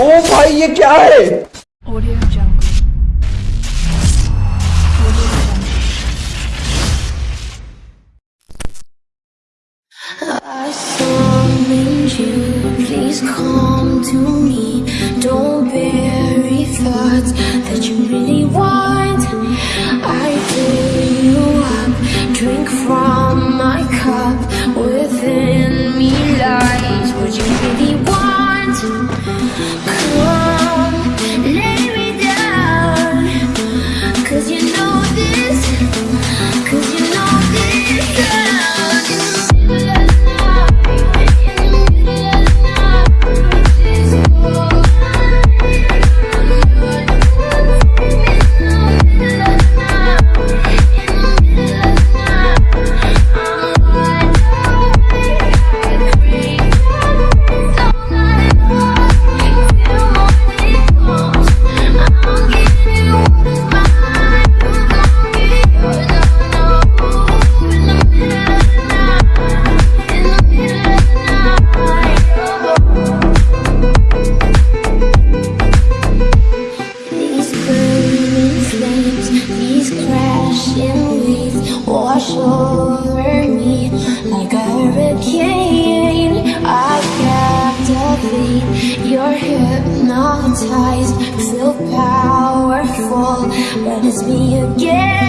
ओ भाई ये क्या है I summoned you, please come to me. Don't bury thoughts that you really want. I you up, drink from my cup within. Cause you know this. wall, but it's me again.